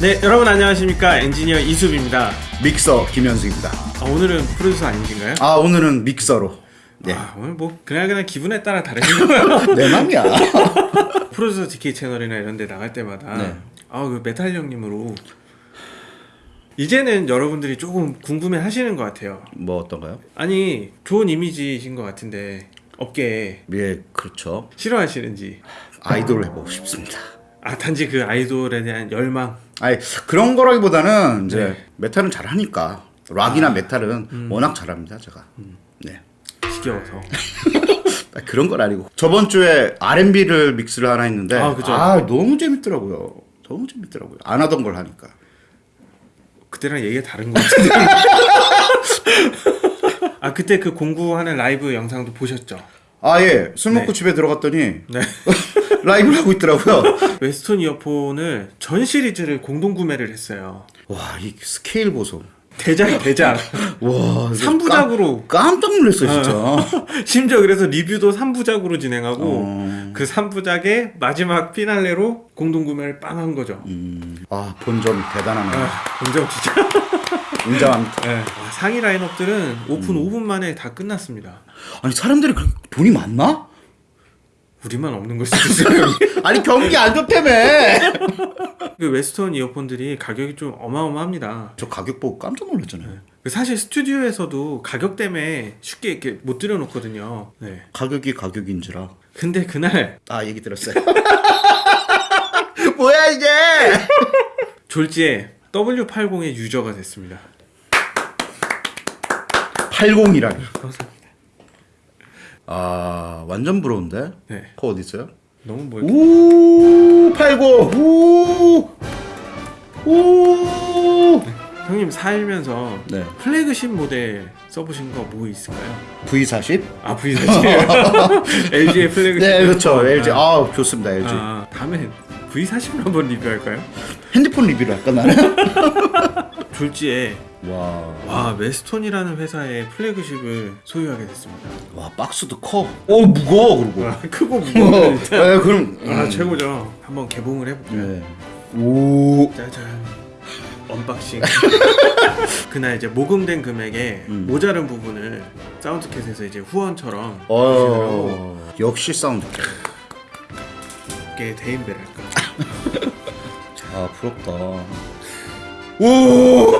네, 여러분 안녕하십니까. 엔지니어 이수빈입니다. 믹서 김현수입니다. 아, 오늘은 프로듀서 아니신가요? 아 오늘은 믹서로. 네. 아, 오늘 뭐 그날 그날 기분에 따라 다르신 거예요. 내 맘이야. 프로듀서 DK 채널이나 이런 데 나갈 때마다 네. 아, 그 메탈 형님으로 이제는 여러분들이 조금 궁금해 하시는 것 같아요. 뭐 어떤가요? 아니, 좋은 이미지이신 것 같은데 업계에 예, 그렇죠. 싫어하시는지. 아이돌을 해보고 싶습니다. 아, 단지 그 아이돌에 대한 열망. 아니 그런 거라기보다는 이제 네. 메탈은 잘하니까 락이나 메탈은 워낙 잘합니다 제가. 네. 지겨워서. 아, 그런 건 아니고 저번 주에 R&B를 믹스를 하나 했는데 아, 그죠. 너무 재밌더라고요. 너무 재밌더라고요. 안 하던 걸 하니까. 그때랑 얘기가 다른 것 같은데. 아, 그때 그 공부하는 라이브 영상도 보셨죠? 아 예, 술 먹고 네. 집에 들어갔더니 네. 라이브를 하고 있더라고요. 웨스톤 이어폰을 전 시리즈를 공동 구매를 했어요. 와, 이 스케일 보소. 대작 대작. 와, 이거 삼부작으로. 깜, 깜짝 놀랐어요, 진짜. 심지어 그래서 리뷰도 3부작으로 진행하고 어. 그 3부작의 마지막 피날레로 공동 구매를 빵 한 거죠. 음, 아, 본점 대단하네. 아, 인정 진짜. 인정합니다. 네. 아, 상위 라인업들은 오픈 음. 5분 만에 다 끝났습니다. 아니, 사람들이 그렇게 돈이 많나? 우리만 없는 걸 수도 있어요. 아니, 경기 안 좋다며! 그 웨스톤 이어폰들이 가격이 좀 어마어마합니다. 저 가격 보고 깜짝 놀랐잖아요. 그 사실 스튜디오에서도 가격 때문에 쉽게 이렇게 못 들여놓거든요. 네. 가격이 가격인지라. 근데 그날 아, 얘기 들었어요. 뭐야, 이게! 졸지에 W80의 유저가 됐습니다. 80이라니. 아, 완전 부러운데? 네. 그거 어디 있어요? 너무 뭐 이렇게 오, 80! 오! 오! 형님 살면서 네. 플래그십 모델 써보신 거 뭐 있을까요? V40? 아 V40 LG의 플래그십 네, 그렇죠. LG. 아, 아, 좋습니다, LG. 아, 다음에 V40을 한번 리뷰할까요? 핸드폰 리뷰를 할까, 나는? 졸지에 와. 와 웨스톤이라는 회사의 플래그십을 소유하게 됐습니다. 와, 박스도 커. 어, 무거워, 그리고. 와, 크고 무거운 진짜 네, 그럼. 아 음. 최고죠. 한번 개봉을 해볼게요. 네. 오. 짜잔 unboxing 그날 이제 모금된 금액에 음. 모자른 부분을 사운드캣에서 이제 후원처럼 주시더라고 어, 역시 사운드. 게 대인배랄까 아, 부럽다. 오!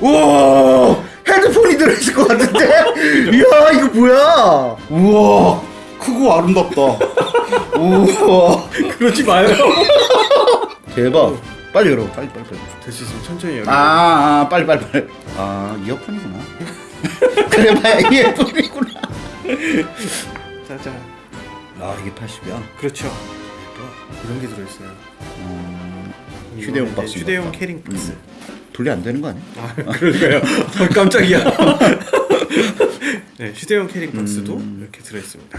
와! 헤드폰이 들어있을 것 같은데? 이야, 이거 뭐야? 우와! 크고 아름답다. 우와! 그러지 마요 대박. 빨리 열어. 빨리, 빨리, 빨리. 될 수 있으면 천천히 열어 아, 아, 빨리, 빨리, 빨리. 아, 이어폰이구나. 그래봐야 이어폰이구나. 짜잔 아, 이게 80이야? 그렇죠 이런 게 들어있어요 음, 휴대용 박스. 휴대용. carrying 박스 분리 안 되는 거 아니야? 아 그러니까요 어, 깜짝이야 네 휴대용 carrying 박스도 음. 이렇게 들어있습니다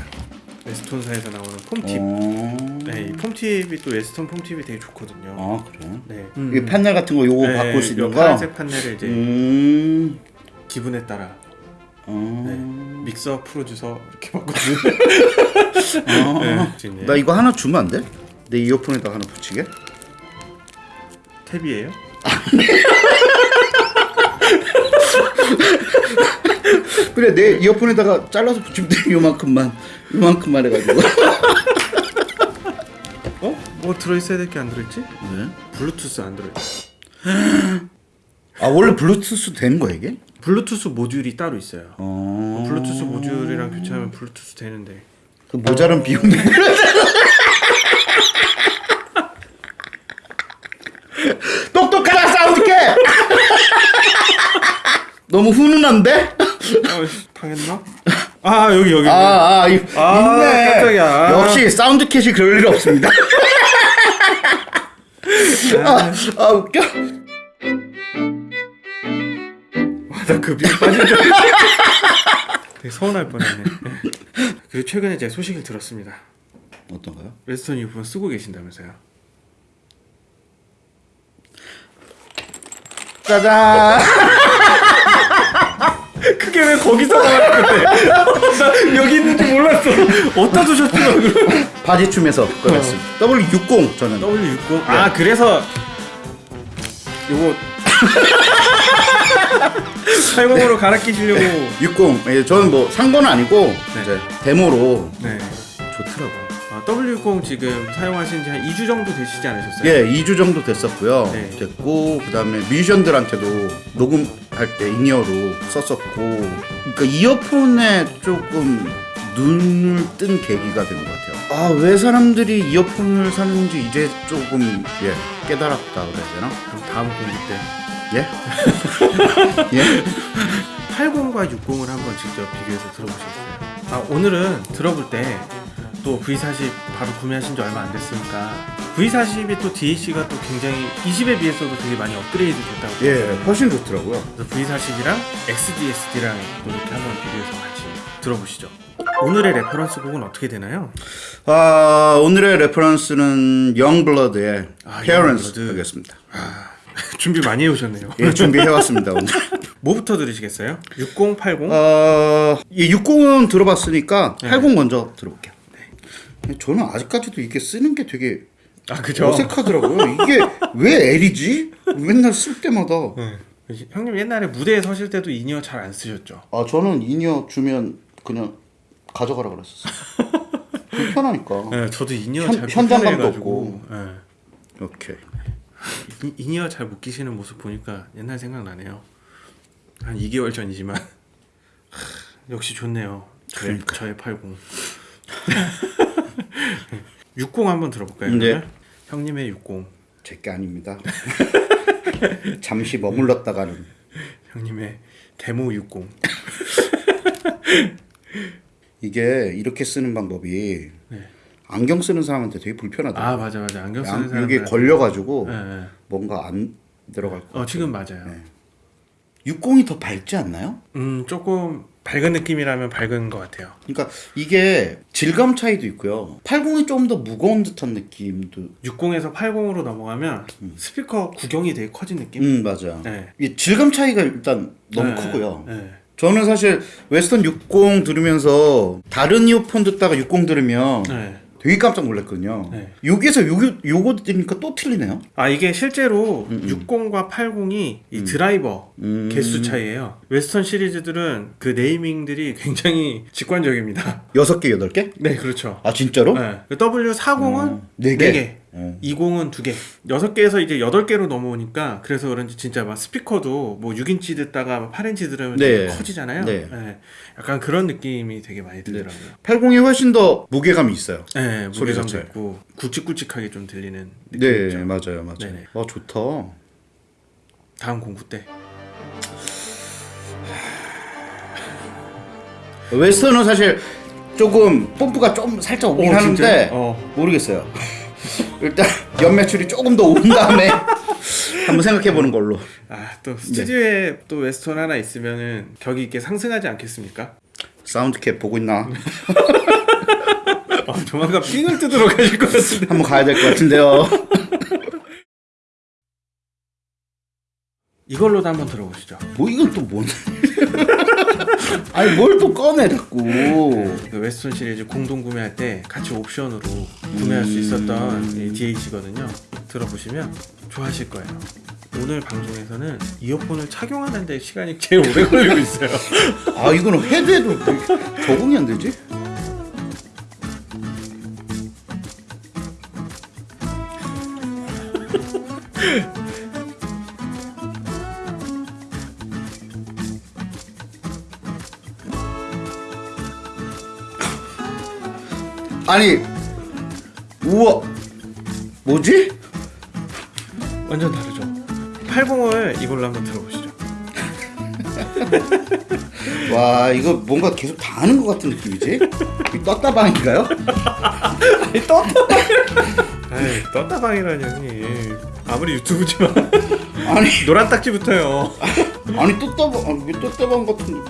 웨스톤사에서 나오는 foam tip 어... 네, 이 폼팁이 또 웨스턴 폼팁이 되게 좋거든요. 아, 그래? 네. 이게 판넬 같은 거 요거 네, 바꿀 수도 있는 거? 파란색 판넬을 이제 음... 기분에 따라 어... 네, 믹서 프로듀서 이렇게 바꿔주는. 아, 네, 지금 나 이거 하나 주면 안 돼? 내 이어폰에다 하나 붙이게? 탭이에요? 그래 내 이어폰에다가 잘라서 붙이면 돼 요만큼만 요만큼만 해가지고 어? 뭐 들어있어야 될 게 안 들어있지? 네? 블루투스 안 들어있어. 아 원래 블루투스 되는 거야 이게? 블루투스 모듈이 따로 있어요. 어... 블루투스 모듈이랑 교체하면 블루투스 되는데. 그 모자란 비용이 똑똑하다 사운드캣 너무 훈훈한데? 아, 당했나? 아 여기 여기. 아, 아, 이, 아, 있네. 깜짝이야. 역시 사운드 캣이 그럴 일 없습니다. 아, 아 웃겨. 나그 비용 빠진 줄. 되게 서운할 뻔했네. 그리고 최근에 제가 소식을 들었습니다. 어떤가요? 웨스턴 이어폰 쓰고 계신다면서요? 짜잔. 그게 왜 거기서 나왔는데? 나 여기 있는지 몰랐어. 어디다 두셨더라고. 바지춤에서 꺼냈습니다. W60 저는. W60. 아 그래서 요거 80으로 갈아 끼시려고 60. 예, 저는 뭐 산 건 아니고 이제 데모로 네. 좋더라고요. 아, W60 지금 사용하신 지 한 2주 정도 되시지 않으셨어요? 예, 2주 정도 됐었고요. 네. 됐고 그다음에 뮤지션들한테도 녹음할 때 in-ear로 썼었고 그러니까 이어폰에 조금 눈을 뜬 계기가 된 것 같아요. 아, 왜 사람들이 이어폰을 사는지 이제 조금 예, 깨달았다 그래야 되나? 그럼 다음 공부 때 예? 예? 80과 60을 한번 직접 비교해서 들어보셨어요? 아 오늘은 들어볼 때 또 V40 바로 구매하신 지 얼마 안 됐으니까 V40이 또 DAC가 또 굉장히 20에 비해서도 되게 많이 업그레이드 됐다고 예, 훨씬 좋더라고요. 그래서 V40이랑 XDSD랑 이렇게 한번 비교해서 같이 들어보시죠 오늘의 reference 곡은 어떻게 되나요? 아, 오늘의 reference는 영블러드의 아, Parents Yungblud. 하겠습니다. 준비 많이 해오셨네요 예, 준비해왔습니다 오늘. 뭐부터 들으시겠어요? 60, 80? 어, 예, 60은 들어봤으니까 네. 80 먼저 들어볼게요. 저는 아직까지도 이게 쓰는 게 되게 아 그죠? 어색하더라고요. 이게 왜 L이지? 맨날 쓸 때마다. 네. 형님 옛날에 무대에 서실 때도 in-ear 잘 안 쓰셨죠? 아 저는 in-ear 주면 그냥 가져가라 그랬었어요. 불편하니까. 네, 저도 in-ear 현- 잘 현장감도 불편해가지고 네. 오케이. 이- in-ear 잘 못 끼시는 모습 보니까 옛날 생각나네요. 한 2개월 전이지만 하, 역시 좋네요. 저의, 그러니까. 저의 80. 60 한번 들어볼까요? 네. 형님의 60, 제게 아닙니다. 잠시 머물렀다가는 형님의 데모 60. 이게 이렇게 쓰는 방법이 네. 안경 쓰는 사람한테 되게 불편하다. 아 맞아 맞아 안경 쓰는 양- 사람 여기 걸려가지고 네, 네. 뭔가 안 들어갈 거. 어 지금 맞아요. 네. 60이 더 밝지 않나요? 음 조금 밝은 느낌이라면 밝은 것 같아요. 그러니까 이게 질감 차이도 있고요. 80이 좀 더 무거운 듯한 느낌도. 60에서 80으로 넘어가면 스피커 구경이 되게 커진 느낌. 음 맞아. 네. 이 질감 차이가 일단 너무 네, 크고요. 네. 저는 사실 웨스톤 60 들으면서 다른 이어폰 듣다가 60 들으면 네. 되게 깜짝 놀랐거든요. 네. 여기서 요거 요거 들으니까 또 틀리네요. 아 이게 실제로 60과 80이 이 드라이버 음. 개수 차이예요. 웨스턴 시리즈들은 그 naming들이 굉장히 직관적입니다. 여섯 개, 여덟 개? 네, 그렇죠. 아 진짜로? 네. 그 W40은 음, 네 개. 4개. 어. 20은 2개. 6개에서 이제 8개로 넘어오니까 그래서 그런지 진짜 막 스피커도 뭐 6인치 듣다가 8인치 들으면 네. 커지잖아요. 네. 네. 약간 그런 느낌이 되게 많이 들더라고요. 80이 훨씬 더 무게감이 있어요. 네, 소리 무게감도 자체. 있고 굵직굵직하게 좀 들리는 네, 느낌이죠. 맞아요, 맞아요. 네네. 아 좋다. 다음 공부 때. 웨스턴은 사실 조금 뽐뿌가 좀 살짝 오긴 어, 하는데? 어. 모르겠어요. 일단 연매출이 조금 더 오른 다음에 한번 생각해 보는 걸로. 아, 또 스튜디오에 또 웨스턴 하나 있으면은 격이 있게 상승하지 않겠습니까? 사운드캡 보고 있나? 아, 조만간 삥을 뜯으러 가실 것 같은데. 한번 가야 될 것 같은데요. 이걸로도 한번 들어보시죠. 뭐 이건 또 뭔? 아니 뭘 또 꺼내 자꾸. 그 웨스턴 시리즈 공동 구매할 때 같이 옵션으로 구매할 수 있었던 이 DH거든요. 들어보시면 좋아하실 거예요. 오늘 방송에서는 이어폰을 착용하는데 시간이 제일 오래 걸리고 있어요. 아 이거는 헤드에도 왜 적응이 안 되지? 아니 우와 뭐지? 완전 다르죠. 80을 이걸로 한번 들어보시죠. 와 이거 뭔가 계속 다 하는 것 같은 느낌이지? 이 떴다방인가요? 아니 떴다방. 아이 떴다방이라니 형님. 아무리 유튜브지만 아니 노란 딱지부터요. 아니 떴다방 아니 왜 떴다방 같은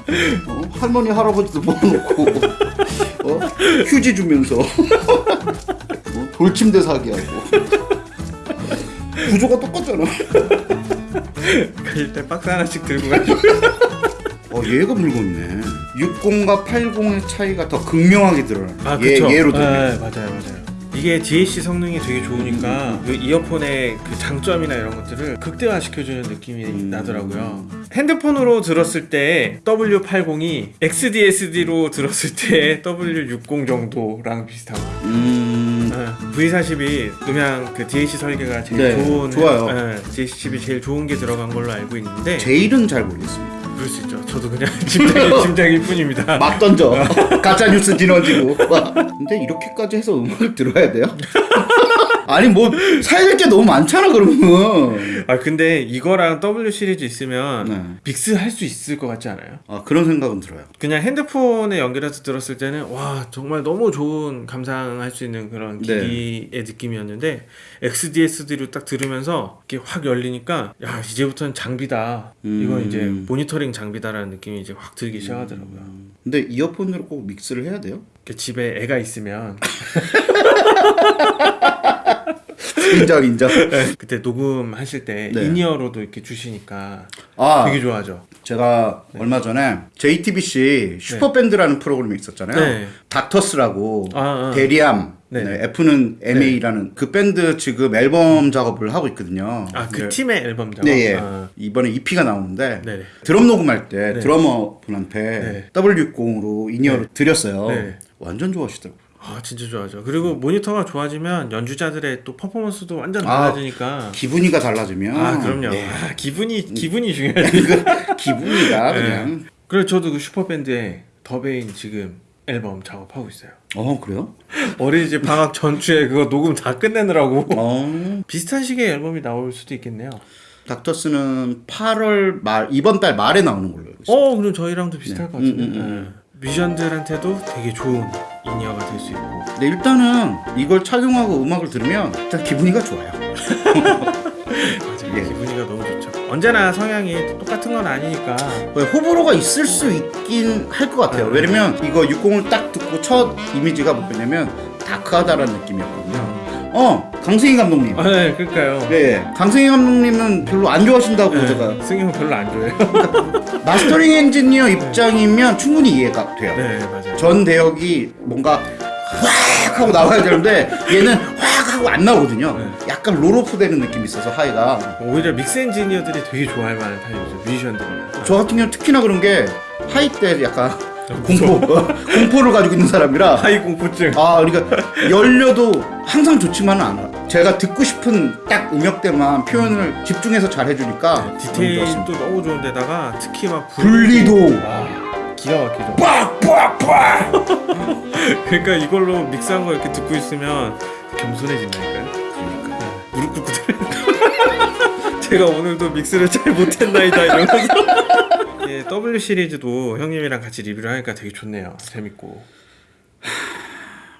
어? 할머니 할아버지도 모아놓고 어? 휴지 주면서 어? 돌침대 사기 하고 구조가 똑같잖아 가실 때 박스 하나씩 들고 가시고. 어 얘가 물건이네 60과 80의 차이가 더 극명하게 드러나 아 얘. 얘로 들면 네, 맞아요 맞아요. 이게 DAC 성능이 되게 좋으니까 그 이어폰의 그 장점이나 이런 것들을 극대화시켜주는 느낌이 음. 나더라고요. 핸드폰으로 들었을 때 W80이 XDSD로 들었을 때 W60 정도랑 비슷한 거. 음, V40이 음향 그 DAC 설계가 제일 네, 좋은 좋아요. 네, DAC 칩이 제일 좋은 게 들어간 걸로 알고 있는데 제일은 잘 모르겠습니다. 그럴 수 있죠. 저도 그냥 짐작이, 짐작일 뿐입니다. 막 던져. 가짜 뉴스 뒤너지고. 근데 이렇게까지 해서 음악을 들어야 돼요? 아니 뭐 사야 될 게 너무 많잖아 그러면. 아 근데 이거랑 W 시리즈 있으면 네. 믹스 할 수 있을 것 같지 않아요? 아 그런 생각은 들어요. 그냥 핸드폰에 연결해서 들었을 때는 와 정말 너무 좋은 감상할 수 있는 그런 네. 기기의 느낌이었는데 XDSD로 딱 들으면서 이게 확 열리니까 야 이제부터는 장비다 이건 음. 이제 모니터링 장비다라는 느낌이 이제 확 들기 시작하더라고요. 근데 이어폰으로 꼭 믹스를 해야 돼요? 이렇게 집에 애가 있으면 인정 인정. 그때 녹음하실 때 네. 인이어로도 이렇게 주시니까 아 되게 좋아하죠. 제가 얼마 전에 JTBC 슈퍼밴드라는 프로그램이 있었잖아요. 네. 닥터스라고 아, 아. 데리암 네. 네, F는 MA라는 그 밴드 지금 앨범 작업을 하고 있거든요. 아 그 네. 팀의 앨범 작업. 네, 예. 아, 이번에 EP가 나오는데 네네. 드럼 녹음할 때 네. 드러머 분한테 네. W60으로 인이어로 드렸어요. 네. 완전 좋아하시더라고요. 아 진짜 좋아하죠. 그리고 모니터가 좋아지면 연주자들의 또 퍼포먼스도 완전 아, 달라지니까. 기분이가 달라지면 아, 그럼요. 네. 아, 기분이 기분이 중요하죠. 그 기분이가 그냥 그래서 저도 그 슈퍼밴드의 더베인 지금 앨범 작업하고 있어요. 어 그래요? 어린이집 방학 전주에 그거 녹음 다 끝내느라고 어 비슷한 시기에 앨범이 나올 수도 있겠네요. 닥터스는 8월 말 이번 달 말에 나오는 걸로 알고 있어요. 어, 그럼 저희랑도 비슷할 네. 것 같은데. 음, 음, 예. 뮤지션들한테도 되게 좋은 인이어가 될 수 있고. 근데 일단은 이걸 착용하고 음악을 들으면 일단 기분이가 좋아요. 맞아요. 예. 기분이가 너무 좋죠. 언제나 성향이 똑같은 건 아니니까. 왜 호불호가 있을 수 있긴 할 것 같아요. 왜냐면 이거 60을 딱 듣고 첫 이미지가 뭐냐면 다크하다라는 느낌이었거든요. 어 강승희 감독님. 아, 네, 그러니까요. 네, 강승희 감독님은 별로 안 좋아하신다고 제가 네, 승희 형 별로 안 좋아해요. mastering 엔지니어 입장이면 충분히 이해가 돼요. 네, 맞아요. 전 대역이 뭔가 확 하고 나와야 되는데 얘는 확 하고 안 나오거든요. 네. 약간 roll-off 되는 느낌이 있어서 high가. 오히려 믹스 엔지니어들이 되게 좋아할 만한 타입이죠. 뮤지션들이나. 저 같은 경우는 특히나 그런 게 high 대 약간. 공포 공포를 가지고 있는 사람이라 high 공포증. 아 그러니까 열려도 항상 좋지만은 않아. 제가 듣고 싶은 딱 음역대만 표현을 집중해서 잘 해주니까. 네, 디테일도 너무 좋은데다가 특히 막 불- 분리도 아, 기가 막히죠. 빡빡빡. 그러니까 이걸로 믹스한 거 이렇게 듣고 있으면 겸손해진다니까요. 그러니까. 무릎 꿇고 들어요. 제가 오늘도 믹스를 잘 못했나이다 이러면서. 예, W 시리즈도 형님이랑 같이 리뷰를 하니까 되게 좋네요. 재밌고.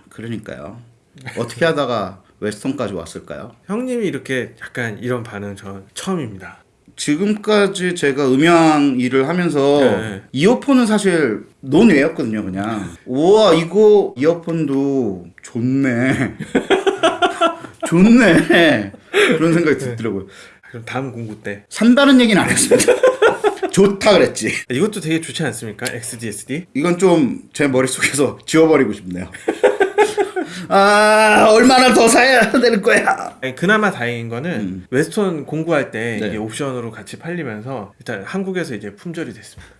그러니까요. 어떻게 하다가 웨스턴까지 왔을까요? 형님이 이렇게 약간 이런 반응 전 처음입니다. 지금까지 제가 음향 일을 하면서 네. 이어폰은 사실 논외였거든요, 그냥. 우와, 이거 이어폰도 좋네. 좋네. 그런 생각이 들더라고요. 그럼 다음 공부 때 산다는 얘기는 안 했습니다. 좋다 그랬지. 이것도 되게 좋지 않습니까? XDSD. 이건 좀 제 머릿속에서 지워버리고 싶네요. 아, 얼마나 더 사야 되는 거야? 아니, 그나마 다행인 거는 웨스턴 공구할 때 음. 네. 이게 옵션으로 같이 팔리면서 일단 한국에서 이제 품절이 됐습니다.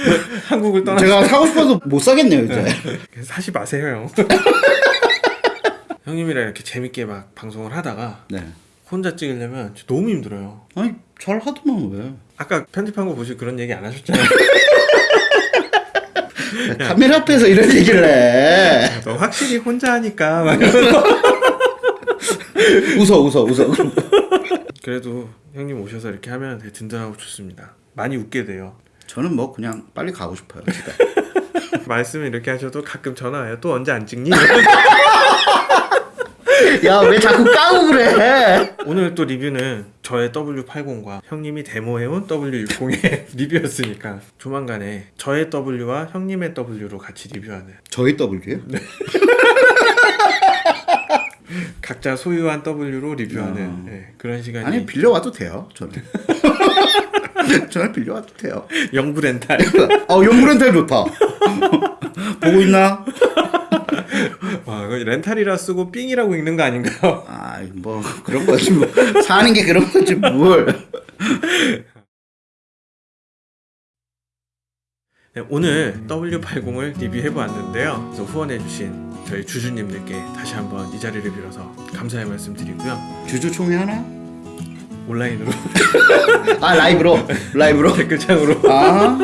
한국을 떠나 제가 사고 싶어도 못 사겠네요, 이제. 사지 마세요 형. 형님이랑 이렇게 재밌게 막 방송을 하다가 네. 혼자 찍으려면 너무 힘들어요. 아니, 잘 하더만 왜. 아까 편집한 거 보시고 그런 얘기 안 하셨잖아요. 카메라 앞에서 이런 얘기를 해. 너 확실히 혼자 하니까 막 이러면서. 웃어, 웃어, 웃어. 그래도 형님 오셔서 이렇게 하면 되게 든든하고 좋습니다. 많이 웃게 돼요. 저는 뭐 그냥 빨리 가고 싶어요, 집에. 말씀을 이렇게 하셔도 가끔 전화 와요. 또 언제 안 찍니? 야, 왜 자꾸 까고 그래? 오늘 또 리뷰는 저의 W80과 형님이 데모해온 W60의 리뷰였으니까 조만간에 저의 W와 형님의 W로 같이 리뷰하는 저희 W요? 각자 소유한 W로 리뷰하는 아. 네, 그런 시간이 아니, 빌려와도 돼요, 저는. 저는 빌려와도 돼요. 영구 렌탈 어, 용구렌탈 좋다. 보고 있나? 와, 이거 렌탈이라 쓰고 삥이라고 읽는 거 아닌가요? 아, 뭐 그런 거지 뭐 사는 게 그런 거지 뭘. 네, 오늘 W80을 리뷰해 보았는데요. 그래서 후원해주신 저희 주주님들께 다시 한번 이 자리를 빌어서 감사의 말씀 드리고요. 주주 총회 하나? 온라인으로 아 라이브로 라이브로. 댓글창으로 아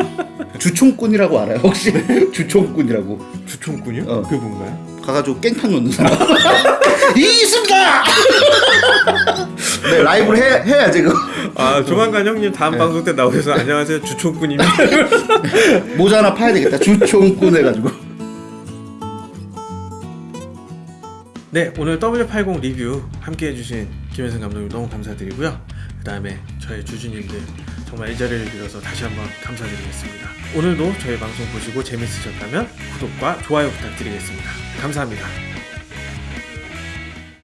주총꾼이라고 알아요 혹시? 주총꾼이라고 주총군이요? 어. 그게 뭔가요? 가가지고 깽판 넣는 사람. 이승가. 네 라이브로 해 해야지 그아 조만간 형님 다음 방송 때 나오셔서 안녕하세요 주총군입니다. 모자 하나 파야 되겠다. 주총꾼 해가지고. 네 오늘 W80 리뷰 함께 해주신 김현승 감독님 너무 감사드리고요. 그 다음에 저희 주주님들 정말 이 자리를 빌어서 다시 한번 감사드리겠습니다. 오늘도 저희 방송 보시고 재밌으셨다면 구독과 좋아요 부탁드리겠습니다. 감사합니다.